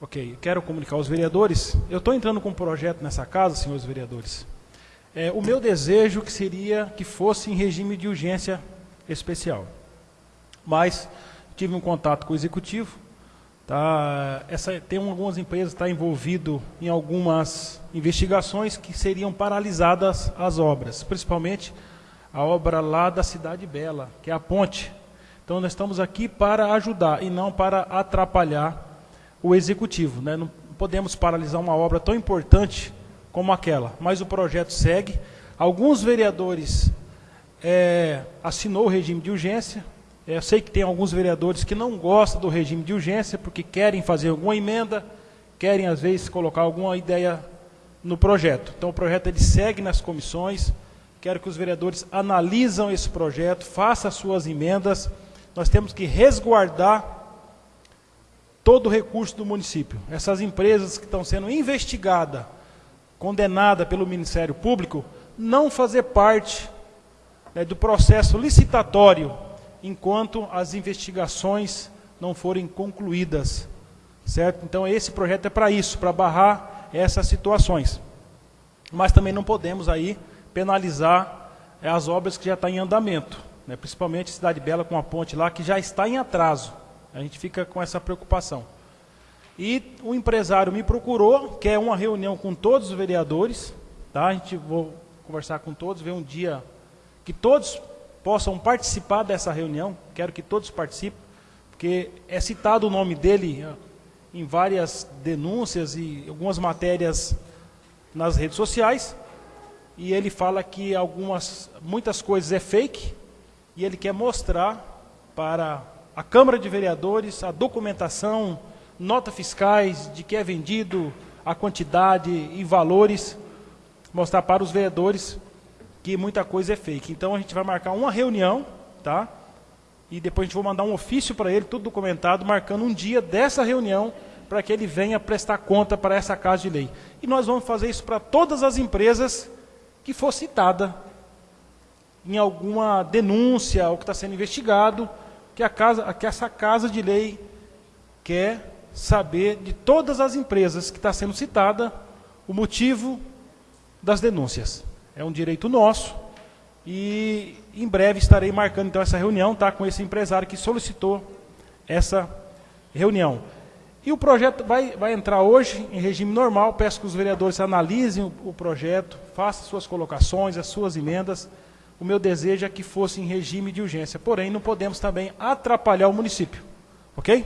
Ok, quero comunicar aos vereadores. Eu estou entrando com um projeto nessa casa, senhores vereadores. É, o meu desejo que seria que fosse em regime de urgência especial. Mas tive um contato com o executivo. Tá, essa, tem algumas empresas que tá envolvido em algumas investigações que seriam paralisadas as obras, principalmente a obra lá da Cidade Bela, que é a ponte. Então nós estamos aqui para ajudar e não para atrapalhar o executivo. Né? Não podemos paralisar uma obra tão importante como aquela, mas o projeto segue. Alguns vereadores é, assinou o regime de urgência. É, eu sei que tem alguns vereadores que não gostam do regime de urgência porque querem fazer alguma emenda, querem às vezes colocar alguma ideia no projeto. Então o projeto ele segue nas comissões. Quero que os vereadores analisam esse projeto, façam suas emendas. Nós temos que resguardar todo o recurso do município. Essas empresas que estão sendo investigadas, condenadas pelo Ministério Público, não fazer parte né, do processo licitatório enquanto as investigações não forem concluídas. Certo? Então esse projeto é para isso, para barrar essas situações. Mas também não podemos aí penalizar é, as obras que já estão em andamento, né? principalmente Cidade Bela com a ponte lá que já está em atraso. A gente fica com essa preocupação. E o empresário me procurou, quer uma reunião com todos os vereadores, tá? A gente vou conversar com todos, ver um dia que todos possam participar dessa reunião. Quero que todos participem, porque é citado o nome dele em várias denúncias e algumas matérias nas redes sociais. E ele fala que algumas, muitas coisas é fake e ele quer mostrar para a Câmara de Vereadores, a documentação, nota fiscais de que é vendido, a quantidade e valores, mostrar para os vereadores que muita coisa é fake. Então a gente vai marcar uma reunião, tá? E depois a gente vai mandar um ofício para ele, tudo documentado, marcando um dia dessa reunião para que ele venha prestar conta para essa casa de lei. E nós vamos fazer isso para todas as empresas que for citada em alguma denúncia ou que está sendo investigado que, a casa, que essa casa de lei quer saber de todas as empresas que está sendo citada o motivo das denúncias. É um direito nosso e em breve estarei marcando então essa reunião tá, com esse empresário que solicitou essa reunião. E o projeto vai, vai entrar hoje em regime normal. Peço que os vereadores analisem o, o projeto, façam suas colocações, as suas emendas o meu desejo é que fosse em regime de urgência. Porém, não podemos também atrapalhar o município. Ok?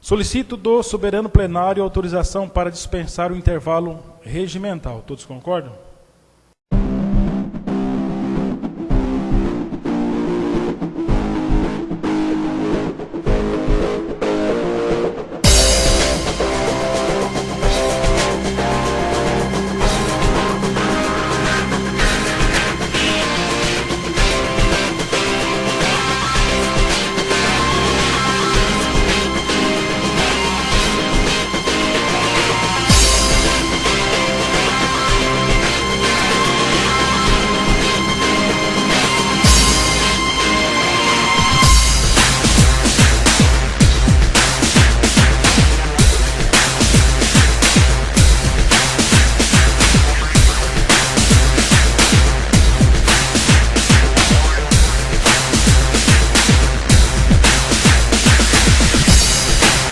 Solicito do soberano plenário autorização para dispensar o intervalo regimental. Todos concordam?